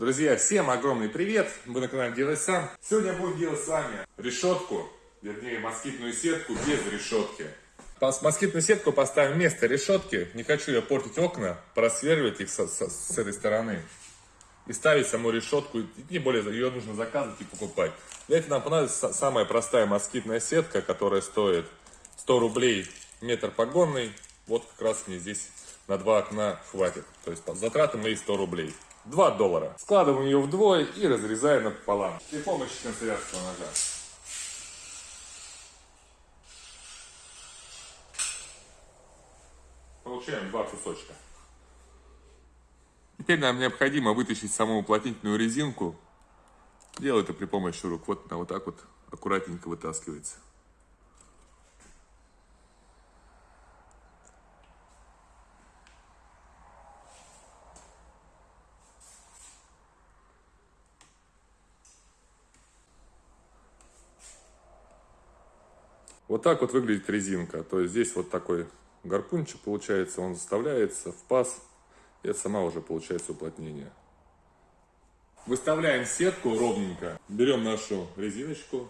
Друзья, всем огромный привет! Вы на канале Делай Сам. Сегодня будем делать с вами решетку, вернее москитную сетку без решетки. Москитную сетку поставим вместо решетки. Не хочу я портить окна, просверливать их с, с, с этой стороны. И ставить саму решетку, тем более ее нужно заказывать и покупать. Для этого нам понадобится самая простая москитная сетка, которая стоит 100 рублей метр погонный. Вот как раз мне здесь на два окна хватит. То есть затраты мои 100 рублей. 2 доллара. Складываем ее вдвое и разрезаем напополам при помощи канцелярского ножа. Получаем два кусочка. Теперь нам необходимо вытащить саму уплотнительную резинку. Делаю это при помощи рук. Вот она вот так вот аккуратненько вытаскивается. Вот так вот выглядит резинка. То есть здесь вот такой гарпунчик получается, он заставляется в паз. И это сама уже получается уплотнение. Выставляем сетку ровненько. Берем нашу резиночку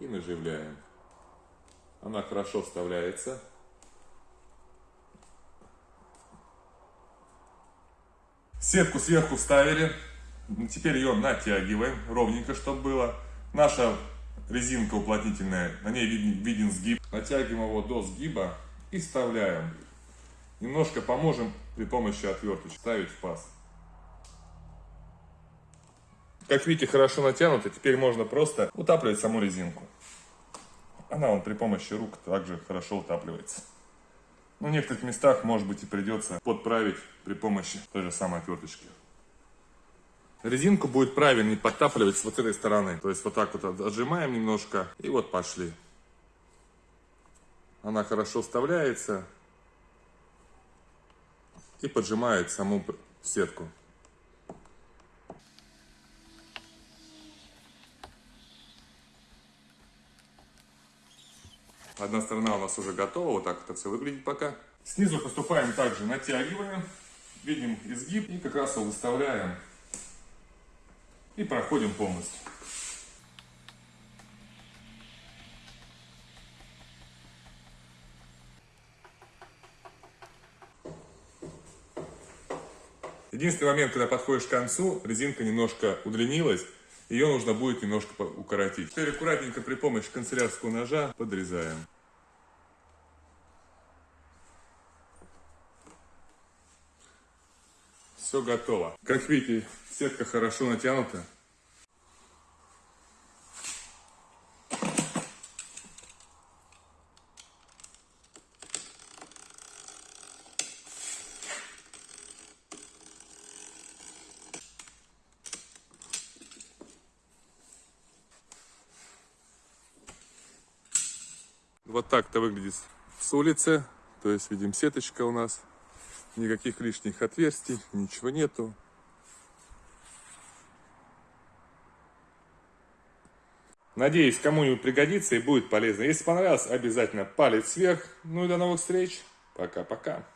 и наживляем. Она хорошо вставляется. Сетку сверху вставили. Теперь ее натягиваем ровненько, чтобы было. Наша резинка уплотнительная, на ней виден, виден сгиб. Натягиваем его до сгиба и вставляем. Немножко поможем при помощи отверточки ставить в паз. Как видите, хорошо натянуто. Теперь можно просто утапливать саму резинку. Она вон при помощи рук также хорошо утапливается. Но в некоторых местах, может быть, и придется подправить при помощи той же самой отверточки. Резинку будет правильнее подтапливать с вот этой стороны. То есть вот так вот отжимаем немножко и вот пошли. Она хорошо вставляется и поджимает саму сетку. Одна сторона у нас уже готова, вот так это все выглядит пока. Снизу поступаем также, натягиваем, видим изгиб и как раз его выставляем и проходим полностью. Единственный момент, когда подходишь к концу, резинка немножко удлинилась, ее нужно будет немножко укоротить. Теперь аккуратненько при помощи канцелярского ножа подрезаем. Все готово. Как видите, сетка хорошо натянута. Вот так-то выглядит с улицы. То есть видим сеточка у нас никаких лишних отверстий, ничего нету. Надеюсь, кому-нибудь пригодится и будет полезно. Если понравилось, обязательно палец вверх. Ну и до новых встреч. Пока-пока.